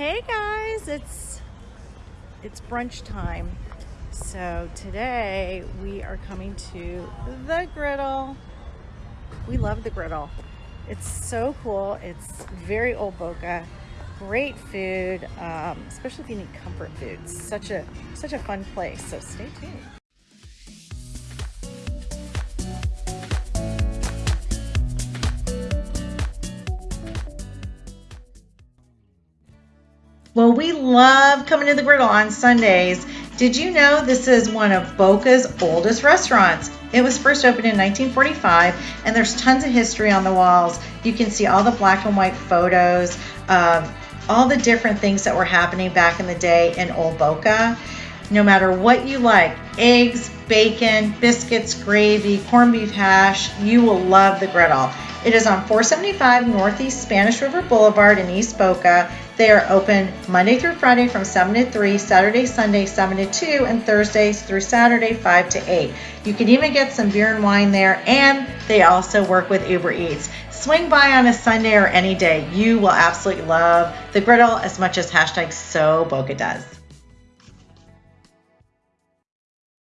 Hey guys, it's it's brunch time. So today we are coming to the griddle. We love the griddle. It's so cool. It's very old Boca. Great food, um, especially if you need comfort food. Such a such a fun place. So stay tuned. Well, we love coming to the griddle on Sundays. Did you know this is one of Boca's oldest restaurants? It was first opened in 1945, and there's tons of history on the walls. You can see all the black and white photos of all the different things that were happening back in the day in Old Boca. No matter what you like eggs, bacon, biscuits, gravy, corned beef hash you will love the griddle. It is on 475 Northeast Spanish River Boulevard in East Boca. They are open Monday through Friday from 7 to 3, Saturday, Sunday 7 to 2, and Thursdays through Saturday 5 to 8. You can even get some beer and wine there, and they also work with Uber Eats. Swing by on a Sunday or any day. You will absolutely love the griddle as much as hashtag so Boca does.